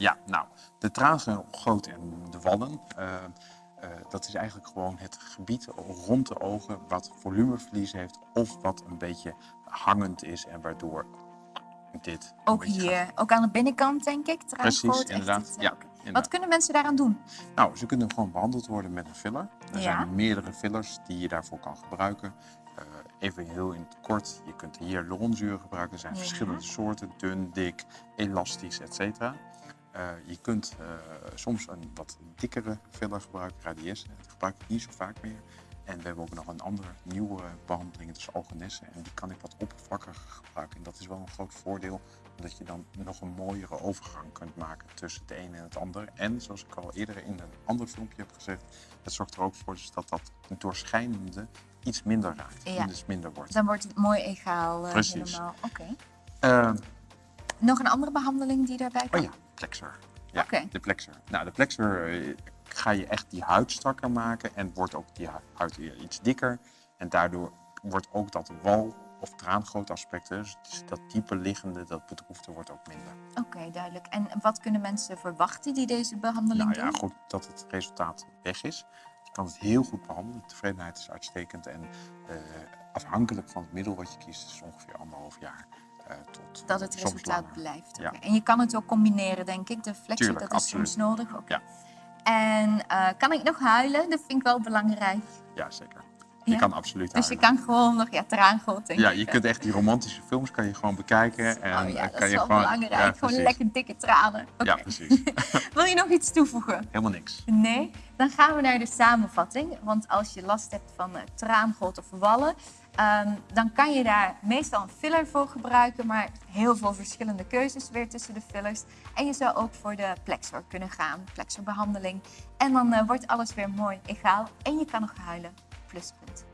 Ja, nou, de traangoot en de wallen, uh, uh, dat is eigenlijk gewoon het gebied rond de ogen wat volumeverlies heeft of wat een beetje hangend is en waardoor dit... Ook hier, gaat. ook aan de binnenkant denk ik. Precies, inderdaad. ja. Wat kunnen mensen daaraan doen? Nou, ze kunnen gewoon behandeld worden met een filler. Er zijn meerdere fillers die je daarvoor kan gebruiken. Uh, even heel in het kort, je kunt hier lonzuur gebruiken. Er zijn ja. verschillende soorten, dun, dik, elastisch, etc. Uh, je kunt uh, soms een wat dikkere filler gebruiken, radies. Dat gebruik ik niet zo vaak meer. En we hebben ook nog een andere nieuwe behandeling, dus algenessen. En die kan ik wat oppervlakkiger gebruiken. En dat is wel een groot voordeel, omdat je dan nog een mooiere overgang kunt maken tussen het ene en het andere. En zoals ik al eerder in een ander filmpje heb gezegd, het zorgt er ook voor dus dat dat doorschijnende iets minder raakt. Ja. Dus minder wordt. Dan wordt het mooi egaal uh, Precies. helemaal. Oké. Okay. Uh, nog een andere behandeling die daarbij komt? Oh ja, plexer. Ja, okay. de plexer. Nou, de plexer ga je echt die huid strakker maken en wordt ook die huid iets dikker. En daardoor wordt ook dat wal of traangootaspect, dus dat diepe liggende, dat bedroefde wordt ook minder. Oké, okay, duidelijk. En wat kunnen mensen verwachten die deze behandeling nou, doen? Ja, goed, dat het resultaat weg is. Je kan het heel goed behandelen, de tevredenheid is uitstekend en uh, afhankelijk van het middel wat je kiest, is ongeveer anderhalf jaar. Uh, tot, dat het resultaat blijft. Ja. En je kan het ook combineren, denk ik. De flexie, Tuurlijk, dat is absoluut. soms nodig. Okay. Ja. En uh, kan ik nog huilen? Dat vind ik wel belangrijk. Ja, zeker. Je ja? kan absoluut Dus je kan gewoon nog, ja, traangod denk Ja, je kunt echt die romantische films kan je gewoon bekijken. En oh ja, dat kan is wel gewoon, belangrijk. Ja, gewoon lekker dikke tranen. Okay. Ja, precies. Wil je nog iets toevoegen? Helemaal niks. Nee? Dan gaan we naar de samenvatting. Want als je last hebt van uh, of wallen, um, dan kan je daar meestal een filler voor gebruiken, maar heel veel verschillende keuzes weer tussen de fillers. En je zou ook voor de plexor kunnen gaan, plexorbehandeling. En dan uh, wordt alles weer mooi egaal en je kan nog huilen. participants